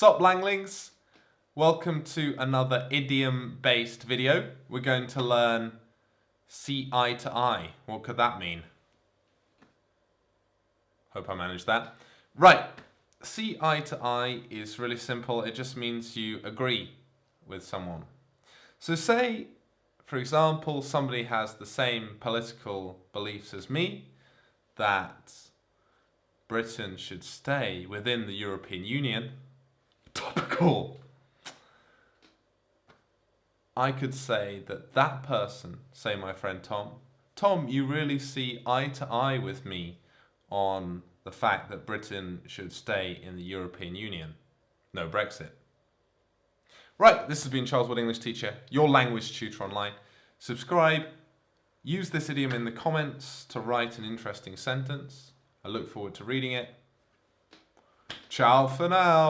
Sup Langlings? Welcome to another idiom-based video. We're going to learn see eye to eye. What could that mean? Hope I managed that. Right, see eye to eye is really simple. It just means you agree with someone. So say, for example, somebody has the same political beliefs as me, that Britain should stay within the European Union, topical, I could say that that person, say my friend Tom, Tom, you really see eye to eye with me on the fact that Britain should stay in the European Union. No Brexit. Right, this has been Charles Wood English Teacher, your language tutor online. Subscribe, use this idiom in the comments to write an interesting sentence. I look forward to reading it. Ciao for now.